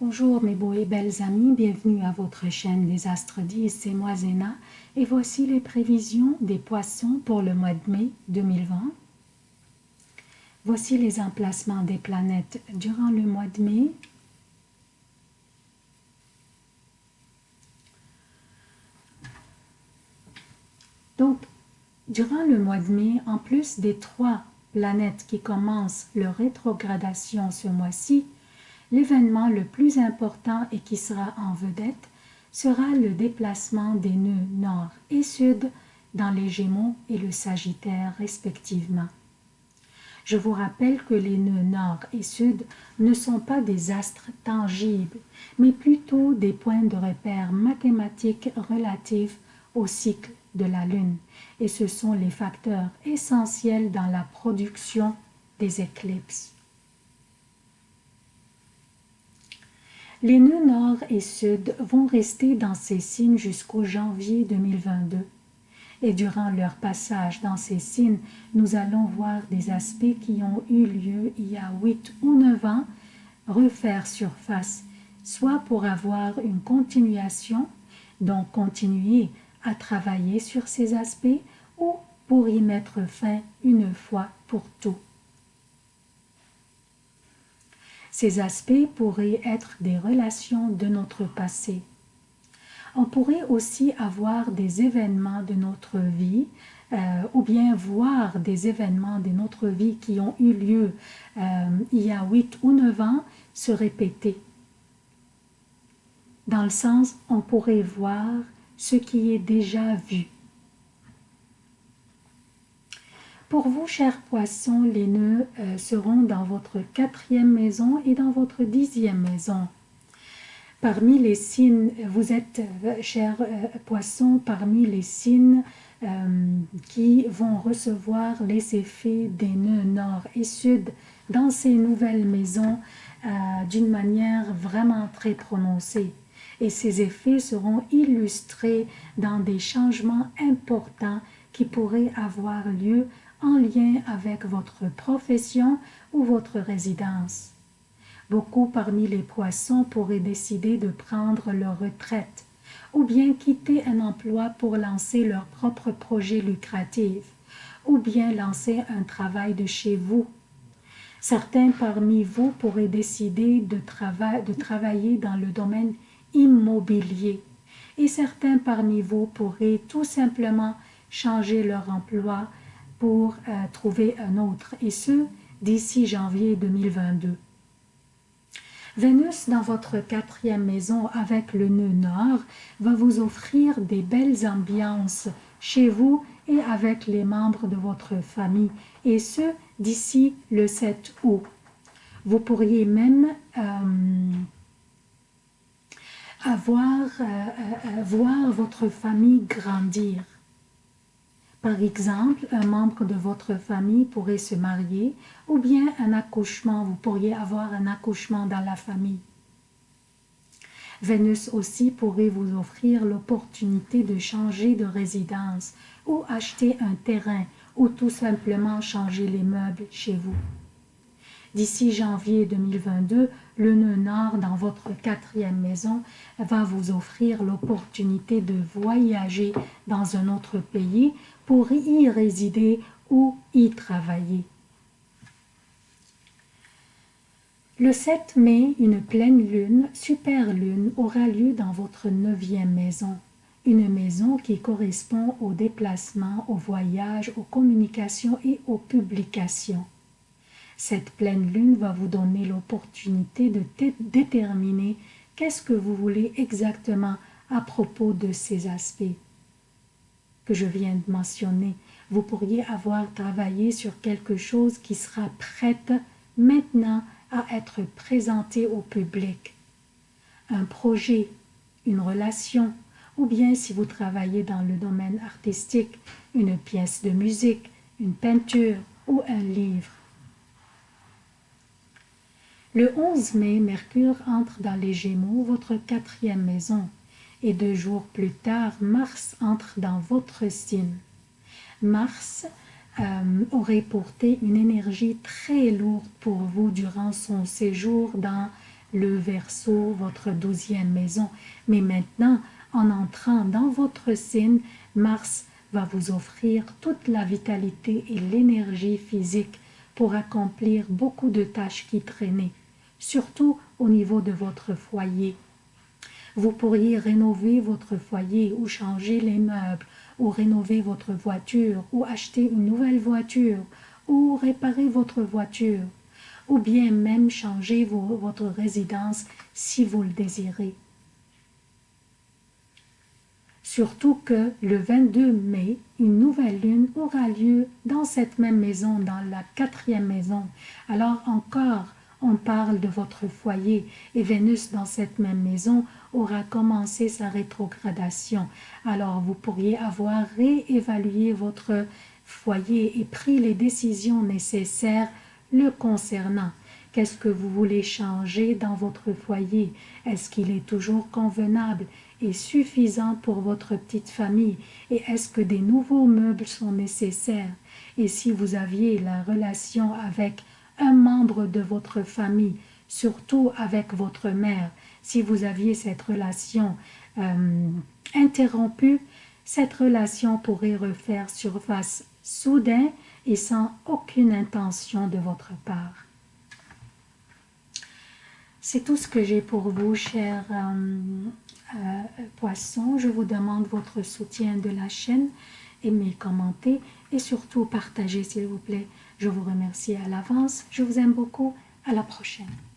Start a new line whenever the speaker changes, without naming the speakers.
Bonjour mes beaux et belles amis, bienvenue à votre chaîne des Astres 10, c'est moi Zéna et voici les prévisions des poissons pour le mois de mai 2020. Voici les emplacements des planètes durant le mois de mai. Donc, durant le mois de mai, en plus des trois planètes qui commencent leur rétrogradation ce mois-ci, l'événement le plus important et qui sera en vedette sera le déplacement des nœuds nord et sud dans les Gémeaux et le Sagittaire respectivement. Je vous rappelle que les nœuds nord et sud ne sont pas des astres tangibles, mais plutôt des points de repère mathématiques relatifs au cycle de la Lune, et ce sont les facteurs essentiels dans la production des éclipses. Les nœuds nord et sud vont rester dans ces signes jusqu'au janvier 2022. Et durant leur passage dans ces signes, nous allons voir des aspects qui ont eu lieu il y a 8 ou 9 ans refaire surface, soit pour avoir une continuation, donc continuer à travailler sur ces aspects, ou pour y mettre fin une fois pour tout. Ces aspects pourraient être des relations de notre passé. On pourrait aussi avoir des événements de notre vie euh, ou bien voir des événements de notre vie qui ont eu lieu euh, il y a 8 ou 9 ans se répéter. Dans le sens, on pourrait voir ce qui est déjà vu. Pour vous, chers poissons, les nœuds euh, seront dans votre quatrième maison et dans votre dixième maison. Parmi les signes, vous êtes, euh, chers euh, poissons, parmi les signes qui vont recevoir les effets des nœuds nord et sud dans ces nouvelles maisons d'une manière vraiment très prononcée. Et ces effets seront illustrés dans des changements importants qui pourraient avoir lieu en lien avec votre profession ou votre résidence. Beaucoup parmi les poissons pourraient décider de prendre leur retraite ou bien quitter un emploi pour lancer leur propre projet lucratif ou bien lancer un travail de chez vous. Certains parmi vous pourraient décider de, de travailler dans le domaine immobilier et certains parmi vous pourraient tout simplement changer leur emploi pour euh, trouver un autre, et ce, d'ici janvier 2022. Vénus dans votre quatrième maison avec le nœud nord va vous offrir des belles ambiances chez vous et avec les membres de votre famille, et ce, d'ici le 7 août. Vous pourriez même euh, avoir, euh, voir votre famille grandir. Par exemple, un membre de votre famille pourrait se marier ou bien un accouchement, vous pourriez avoir un accouchement dans la famille. Vénus aussi pourrait vous offrir l'opportunité de changer de résidence ou acheter un terrain ou tout simplement changer les meubles chez vous. D'ici janvier 2022, le nœud nord dans votre quatrième maison va vous offrir l'opportunité de voyager dans un autre pays pour y résider ou y travailler. Le 7 mai, une pleine lune, super lune, aura lieu dans votre neuvième maison. Une maison qui correspond au déplacement, au voyage, aux communications et aux publications. Cette pleine lune va vous donner l'opportunité de déterminer qu'est-ce que vous voulez exactement à propos de ces aspects que je viens de mentionner. Vous pourriez avoir travaillé sur quelque chose qui sera prête maintenant à être présenté au public. Un projet, une relation, ou bien si vous travaillez dans le domaine artistique, une pièce de musique, une peinture ou un livre. Le 11 mai, Mercure entre dans les Gémeaux, votre quatrième maison, et deux jours plus tard, Mars entre dans votre signe. Mars euh, aurait porté une énergie très lourde pour vous durant son séjour dans le verso, votre douzième maison. Mais maintenant, en entrant dans votre signe, Mars va vous offrir toute la vitalité et l'énergie physique pour accomplir beaucoup de tâches qui traînaient, surtout au niveau de votre foyer. Vous pourriez rénover votre foyer ou changer les meubles ou rénover votre voiture ou acheter une nouvelle voiture ou réparer votre voiture ou bien même changer votre résidence si vous le désirez. Surtout que le 22 mai, une nouvelle lune aura lieu dans cette même maison, dans la quatrième maison. Alors encore, on parle de votre foyer et Vénus dans cette même maison aura commencé sa rétrogradation. Alors vous pourriez avoir réévalué votre foyer et pris les décisions nécessaires le concernant. Qu'est-ce que vous voulez changer dans votre foyer? Est-ce qu'il est toujours convenable? Et suffisant pour votre petite famille Et est-ce que des nouveaux meubles sont nécessaires? Et si vous aviez la relation avec un membre de votre famille, surtout avec votre mère, si vous aviez cette relation euh, interrompue, cette relation pourrait refaire surface soudain et sans aucune intention de votre part. C'est tout ce que j'ai pour vous, chers euh, poissons. Je vous demande votre soutien de la chaîne, aimez, commentez et surtout partagez s'il vous plaît. Je vous remercie à l'avance. Je vous aime beaucoup. À la prochaine.